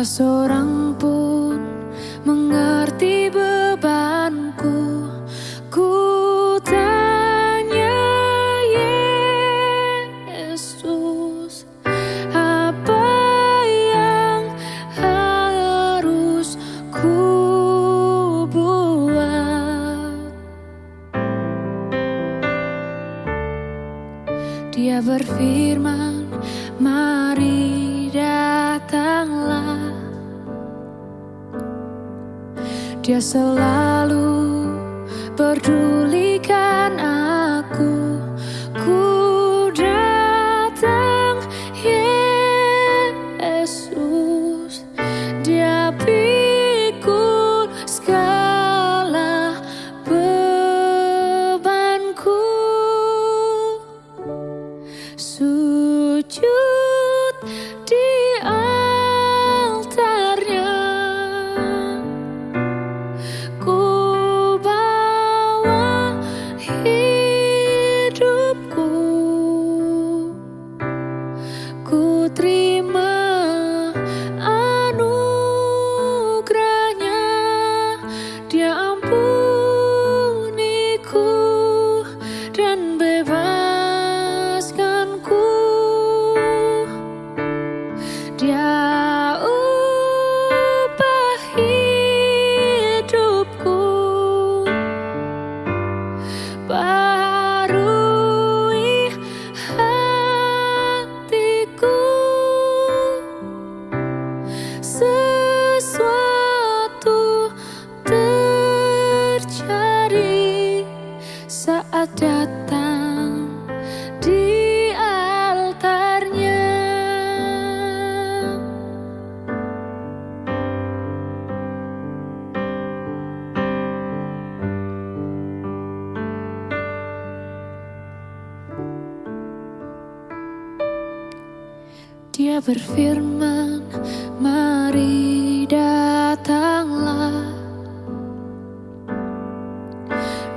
seorang pun mengerti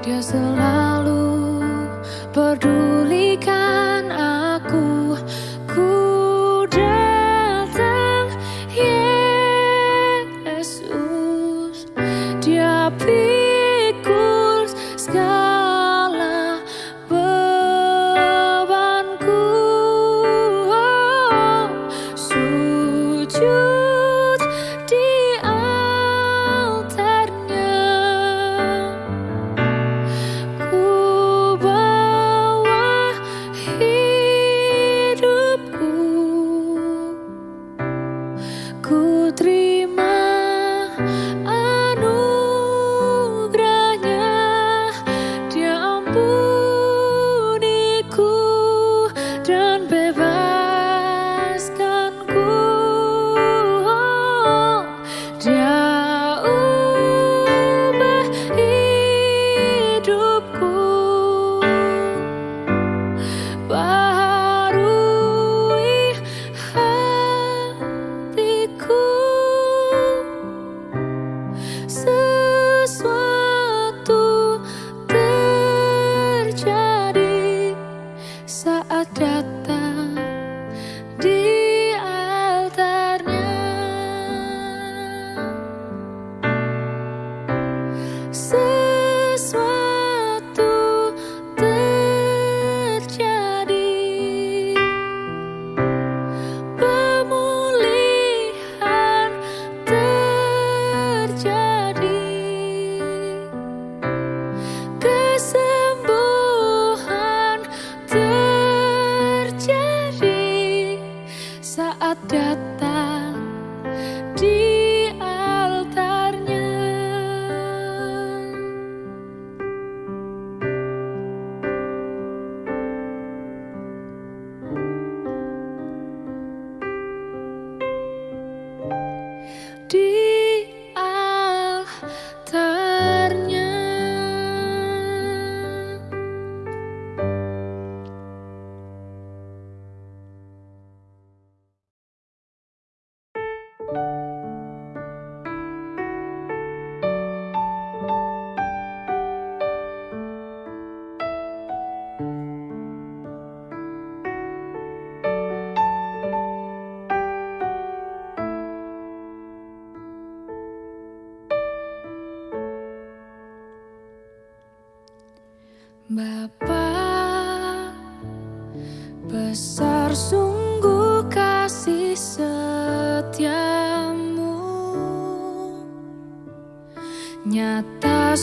Dia selalu pedulikan Bapak besar sungguh kasih setiamu. Nyata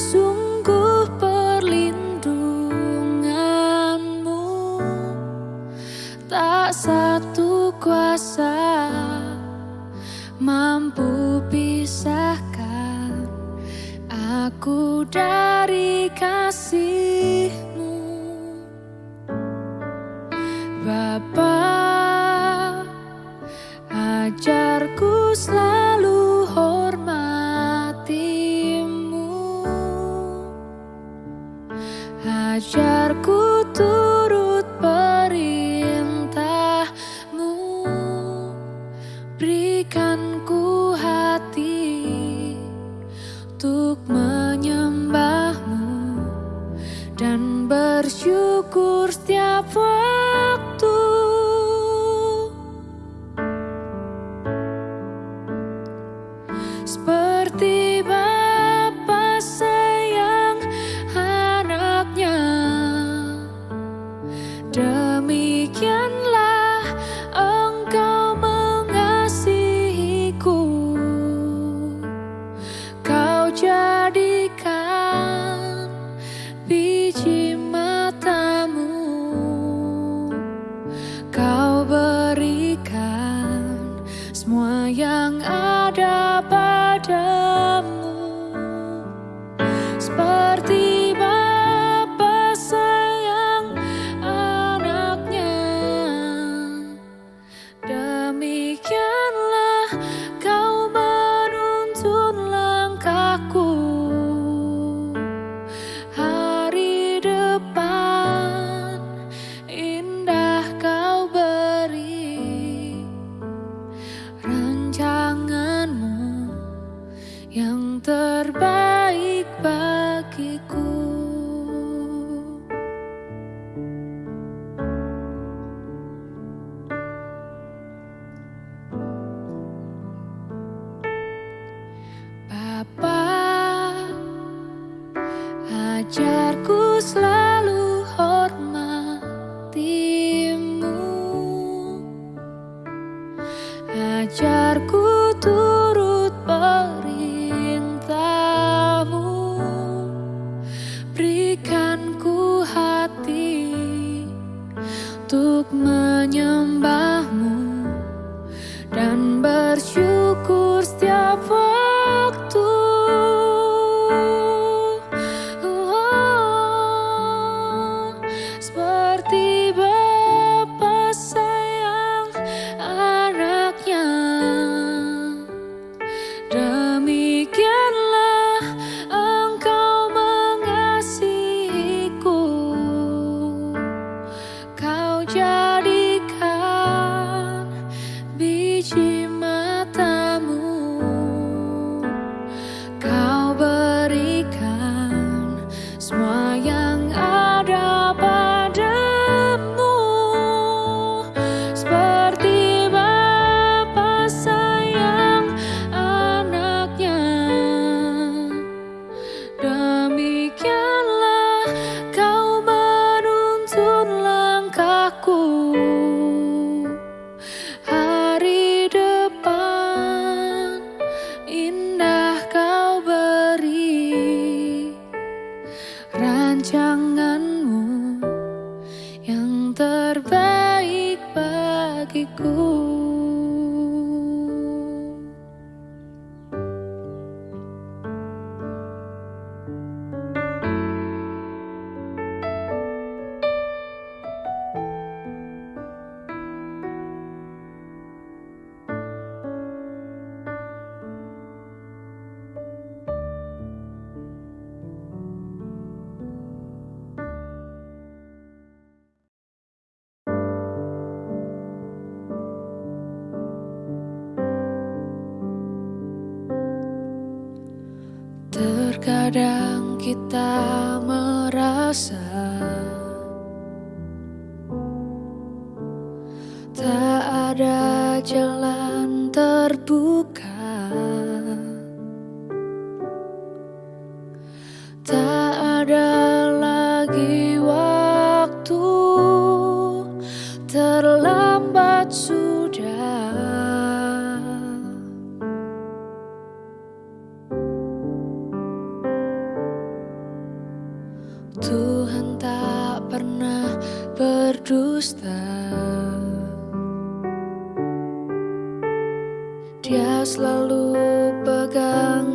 kakiku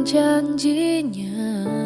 janjinya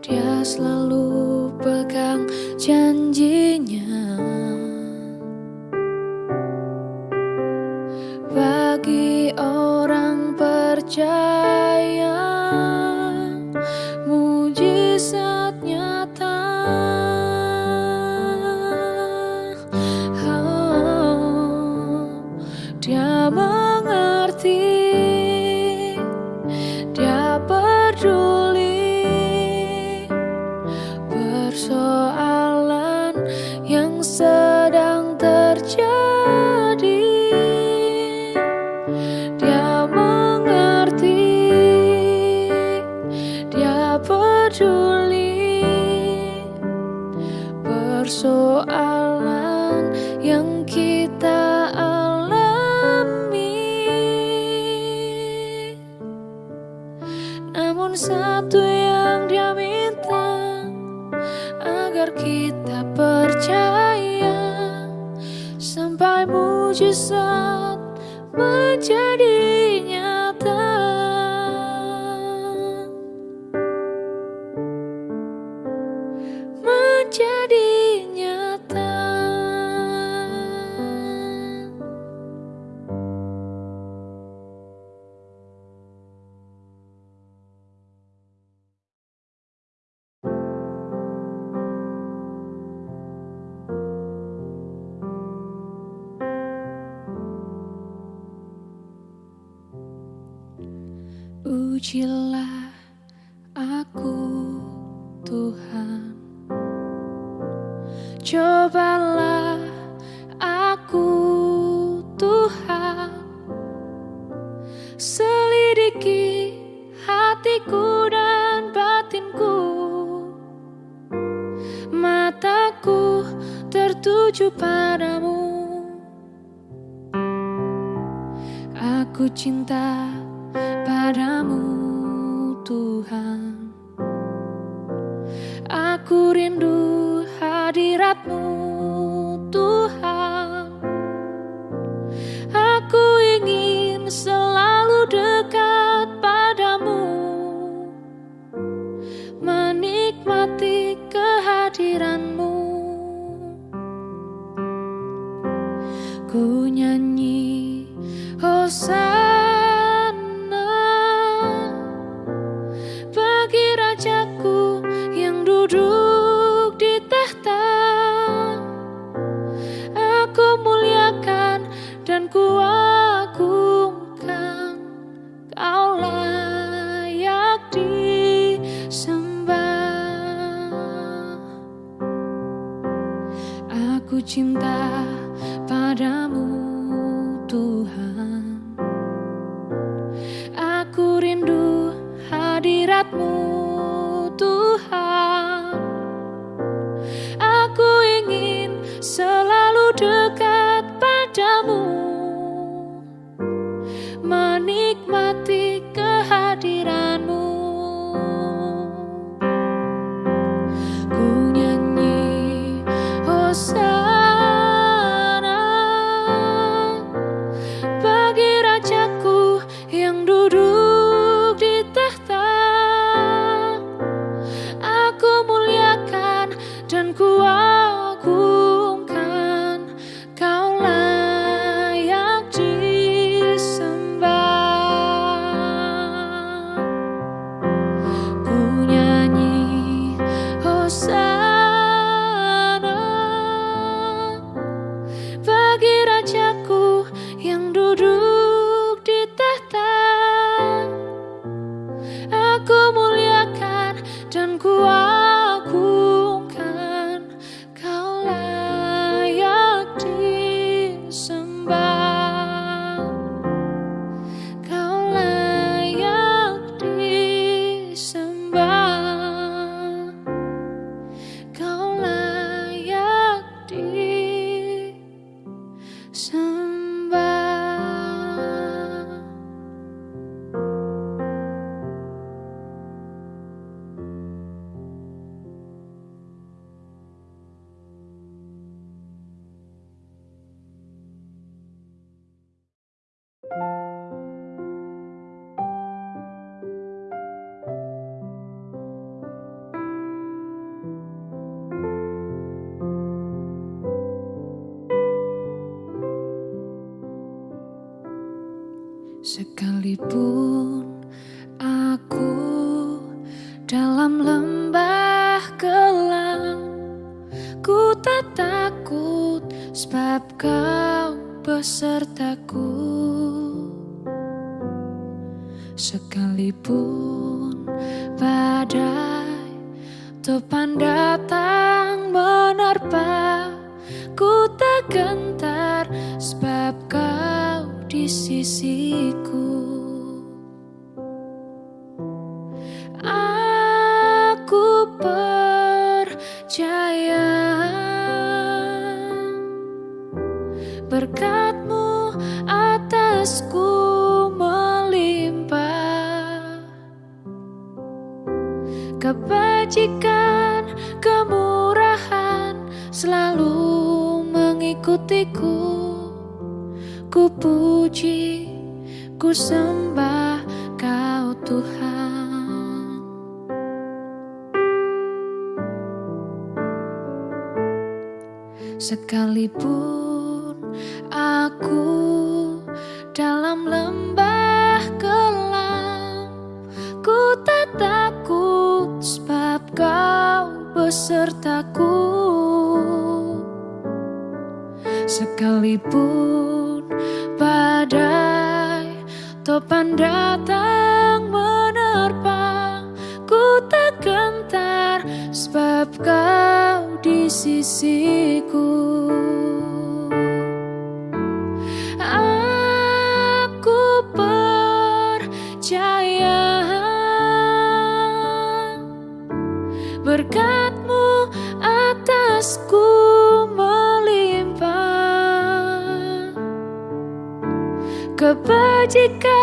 Dia selalu Ujilah aku Sekalipun badai topan datang menerpa Ku tak gentar sebab kau di sisiku. Aku percaya berkat kebajikan, kemurahan selalu mengikutiku. Ku puji, ku sembah Kau Tuhan. Sekalipun aku sertaku Sekalipun badai topan datang menerpa Ku tak gentar sebab kau di sisiku. kebajikan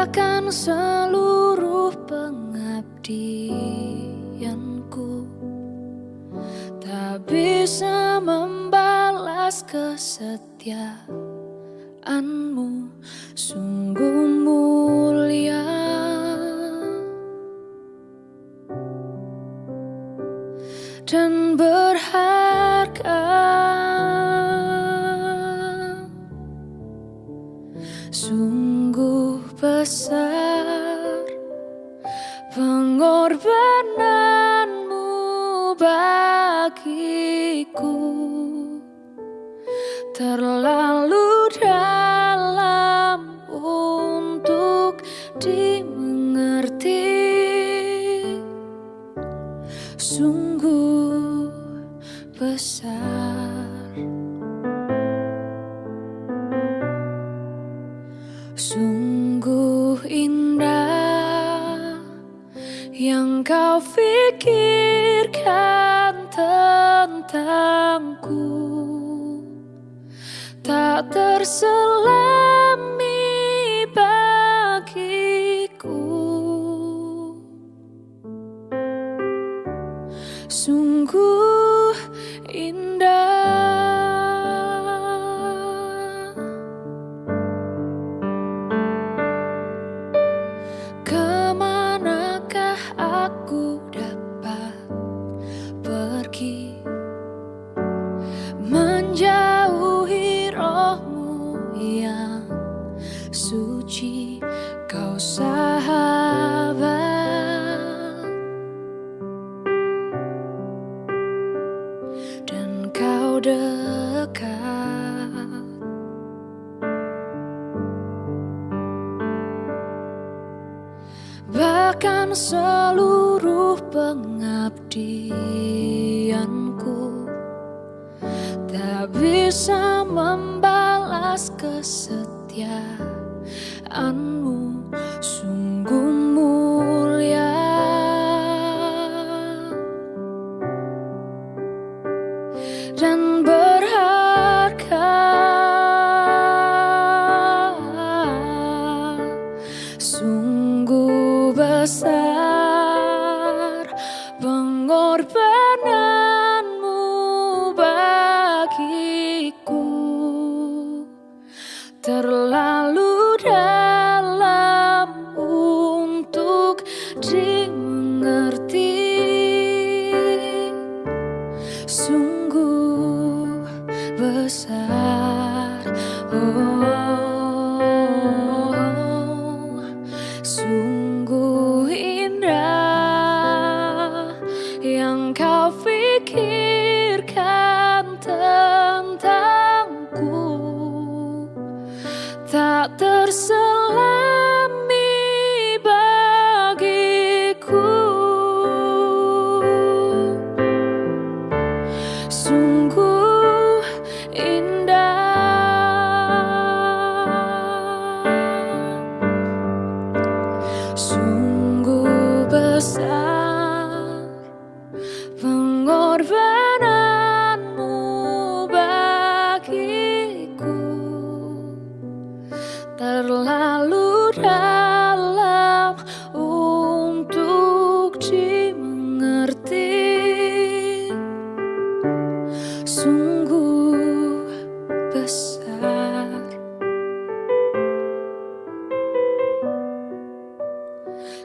Serahkan seluruh pengabdianku. Tak bisa membalas kesetiaan. sungguh indah.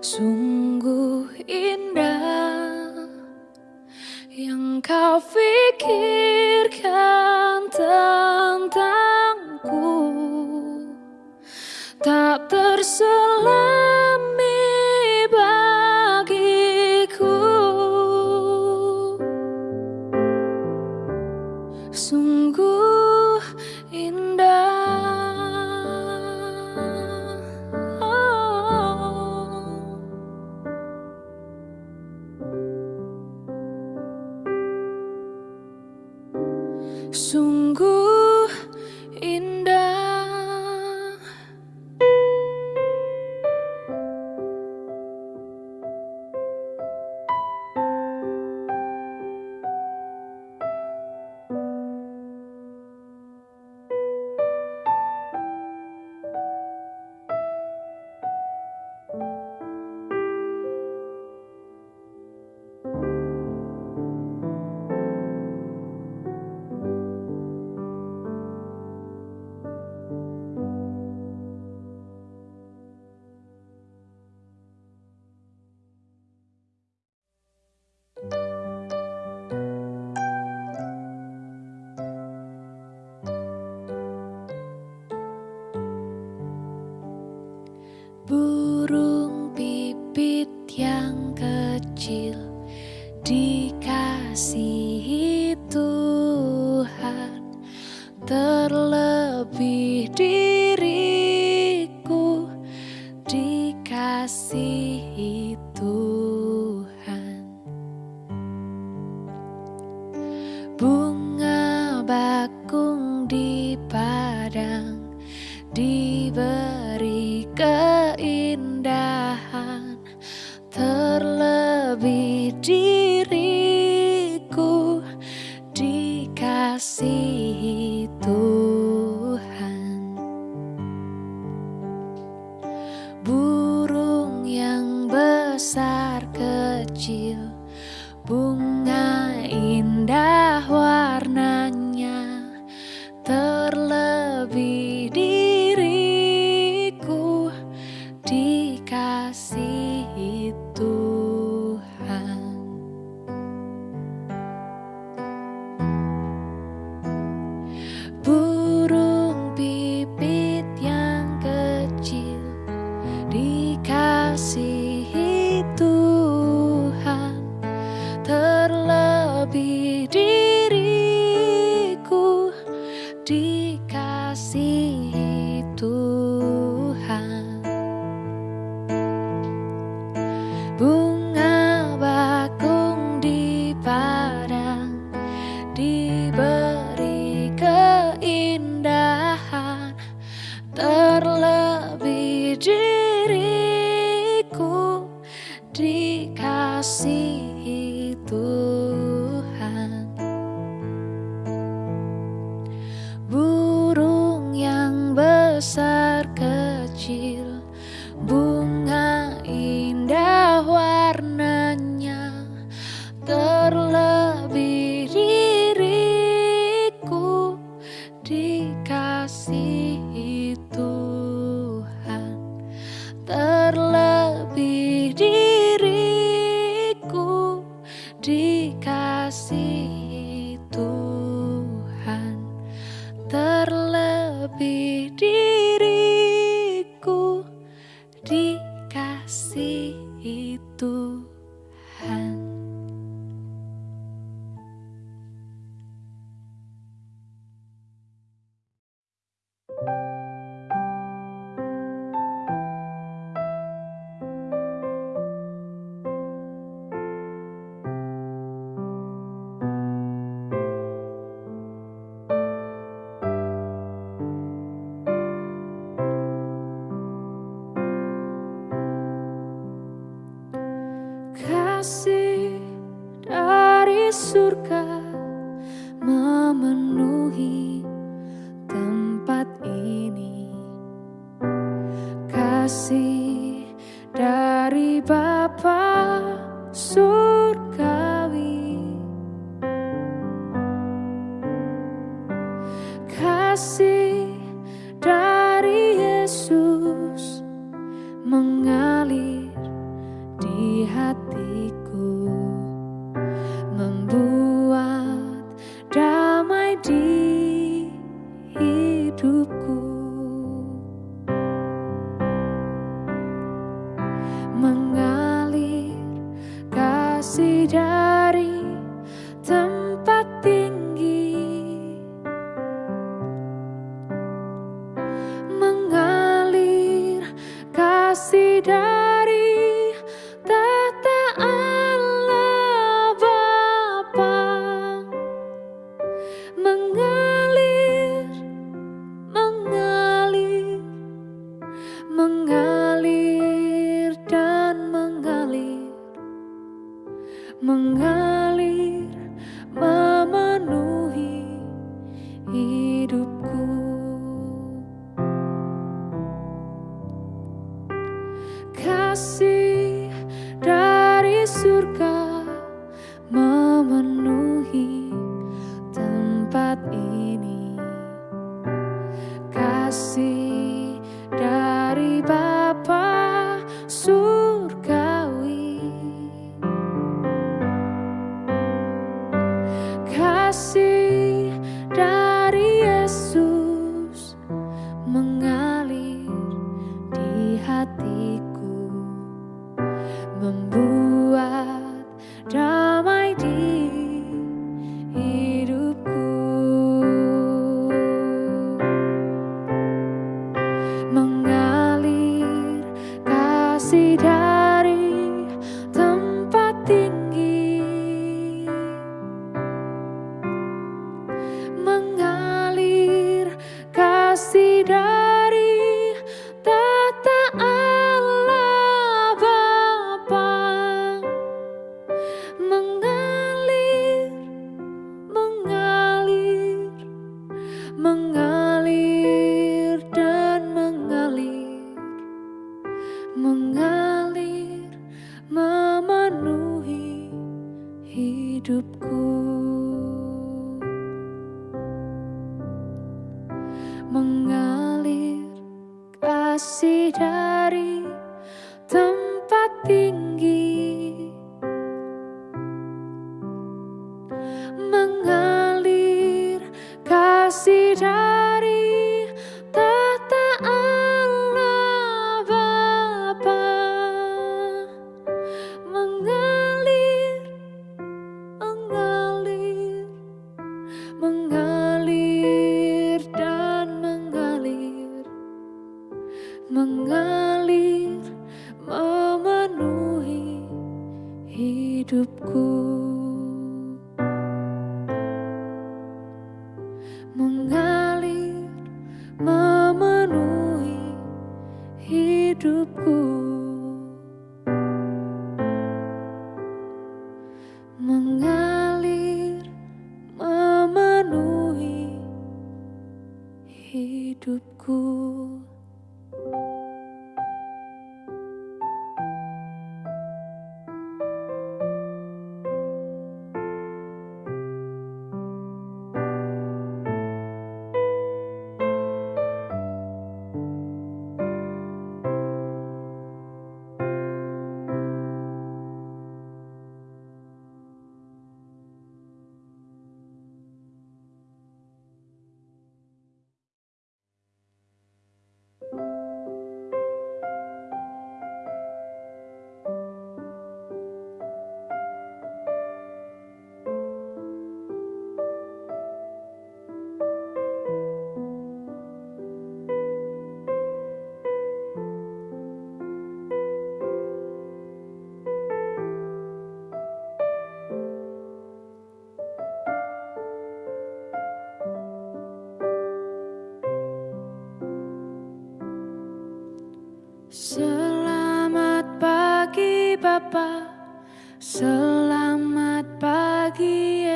Sungguh indah yang kau pikir. Dikasihi hidupku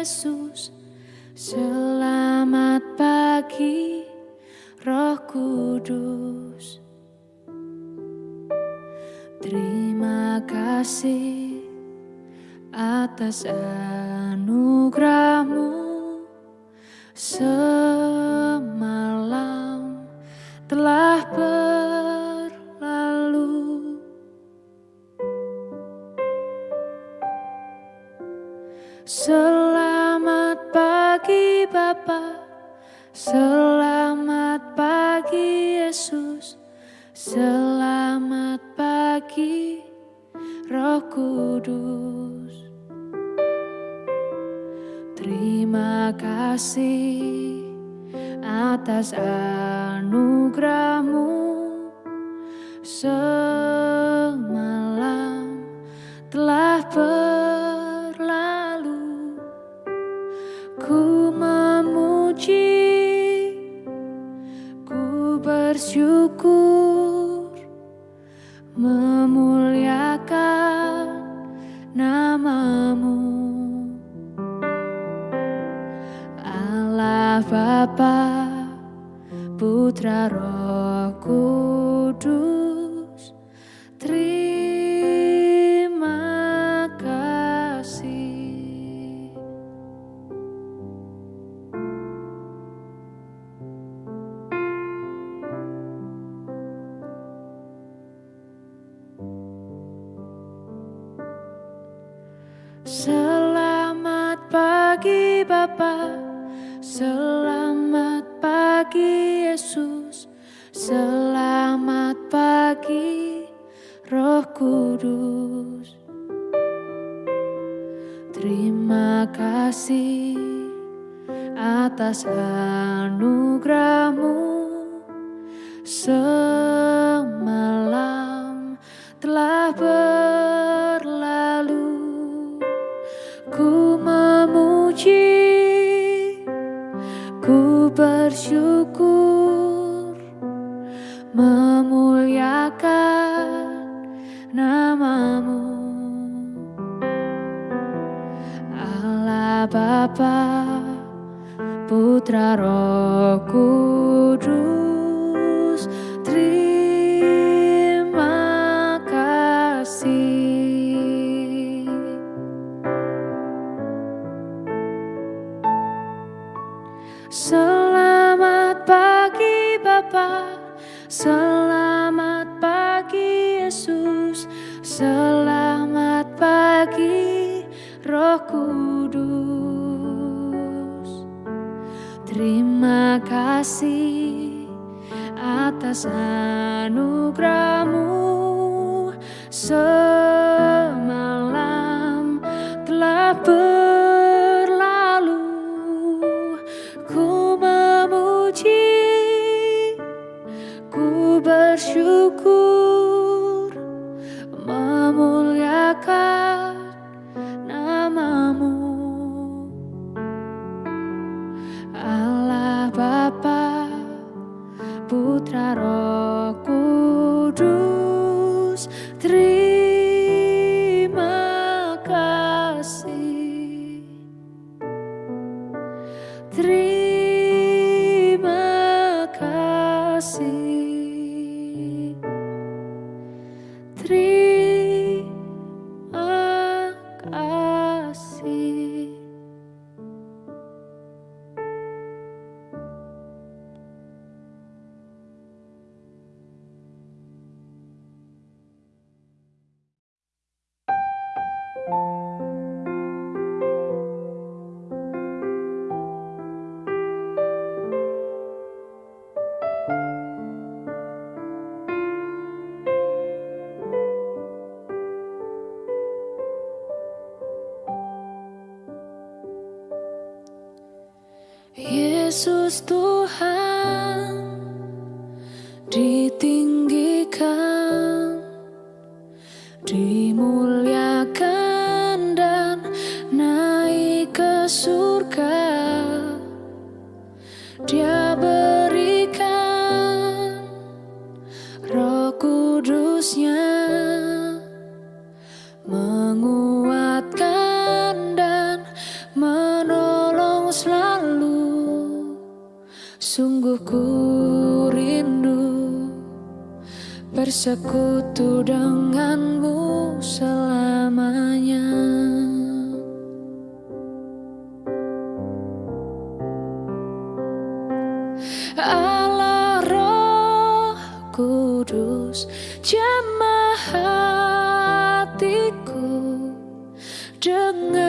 Yesus, selamat pagi Roh Kudus. Terima kasih atas anugerahmu Kudus, terima kasih. Selamat pagi Bapa, selamat selamat pagi Roh Kudus. Terima kasih atas anugerahmu semalam telah berlalu. Ku memuji, ku bersyukur, namamu. Allah Bapa Putra Roh Kudus Terima kasih. Selamat pagi Bapak Selamat kasih atas anugerahmu Yesus Tuhan trước người